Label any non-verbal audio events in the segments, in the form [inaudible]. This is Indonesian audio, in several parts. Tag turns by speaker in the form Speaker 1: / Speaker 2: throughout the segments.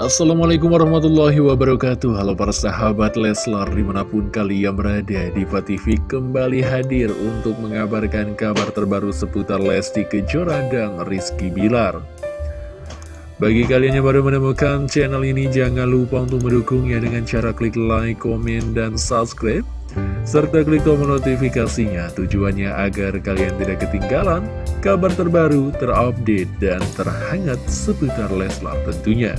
Speaker 1: Assalamualaikum warahmatullahi wabarakatuh. Halo para sahabat Leslar di mana pun kalian berada Diva TV kembali hadir untuk mengabarkan kabar terbaru seputar Lesti Kejora dan Rizky Bilar. Bagi kalian yang baru menemukan channel ini jangan lupa untuk mendukungnya dengan cara klik like, komen, dan subscribe serta klik tombol notifikasinya. Tujuannya agar kalian tidak ketinggalan kabar terbaru, terupdate, dan terhangat seputar Leslar tentunya.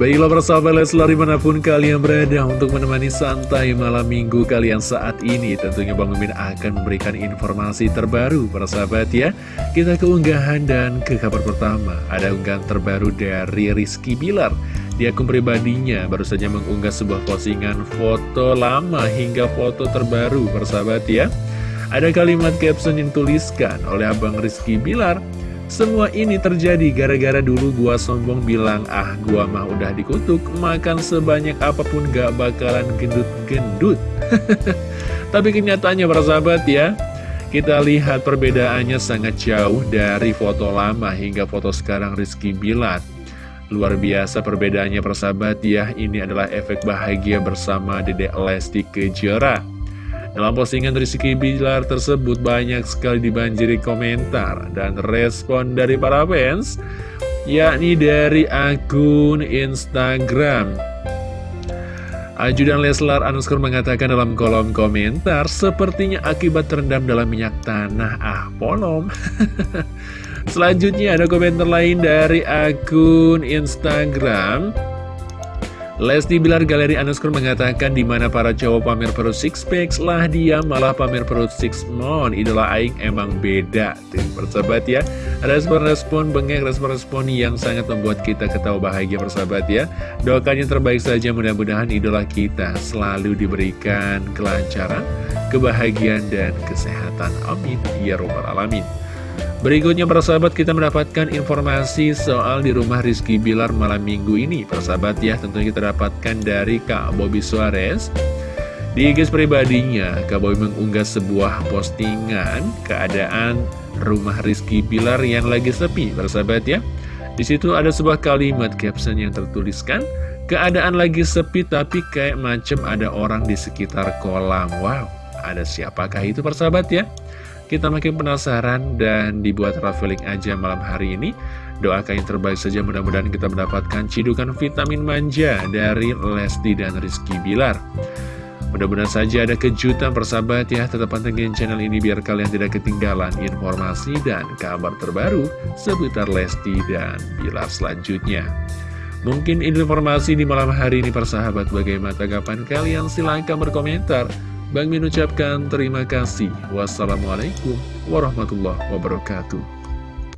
Speaker 1: Baiklah persahabat Leslar di mana pun kalian berada untuk menemani santai malam minggu kalian saat ini. Tentunya Bang Mimin akan memberikan informasi terbaru persahabat ya. Kita keunggahan dan ke kabar pertama. Ada unggahan terbaru dari Rizky Bilar. Di akun pribadinya baru saja mengunggah sebuah postingan foto lama hingga foto terbaru persahabat ya. Ada kalimat caption yang tuliskan oleh Abang Rizky Bilar semua ini terjadi gara-gara dulu gua sombong bilang, ah gua mah udah dikutuk, makan sebanyak apa pun gak bakalan gendut-gendut. [laughs] Tapi kenyataannya para sahabat ya, kita lihat perbedaannya sangat jauh dari foto lama hingga foto sekarang Rizky Bilat. Luar biasa perbedaannya persahabat ya, ini adalah efek bahagia bersama Dedek Lesti Kejora. Dalam postingan Rizky Bilar tersebut banyak sekali dibanjiri komentar dan respon dari para fans, yakni dari akun Instagram. Ajudan Leslar Anuskor mengatakan dalam kolom komentar, sepertinya akibat terendam dalam minyak tanah, ah polom. [laughs] Selanjutnya ada komentar lain dari akun Instagram Lesti Bilar Galeri Underscore mengatakan di mana para cowok pamer perut six packs lah dia malah pamer perut six mon idola aing emang beda tuh persahabat ya. Respon-respon bengek respon-respon yang sangat membuat kita ketawa bahagia persahabat ya. Doakan yang terbaik saja mudah-mudahan idola kita selalu diberikan kelancaran kebahagiaan dan kesehatan. Amin. Ya robbal alamin Berikutnya para sahabat kita mendapatkan informasi soal di rumah Rizky Bilar malam minggu ini. Para sahabat ya tentunya kita dapatkan dari Kak Bobby Suarez. Di IG pribadinya Kak Bobby mengunggah sebuah postingan keadaan rumah Rizky Bilar yang lagi sepi. Para sahabat ya di situ ada sebuah kalimat caption yang tertuliskan Keadaan lagi sepi tapi kayak macam ada orang di sekitar kolam. Wow, ada siapakah itu persahabat ya? Kita makin penasaran dan dibuat traveling aja malam hari ini. Doakan yang terbaik saja mudah-mudahan kita mendapatkan cidukan vitamin manja dari Lesti dan Rizky Bilar. Mudah-mudahan saja ada kejutan persahabat ya Tetap pantengin channel ini biar kalian tidak ketinggalan informasi dan kabar terbaru Seputar Lesti dan Bilar selanjutnya Mungkin informasi di malam hari ini persahabat Bagaimana tanggapan kalian? Silahkan berkomentar Bang Min ucapkan terima kasih. Wassalamualaikum warahmatullahi wabarakatuh.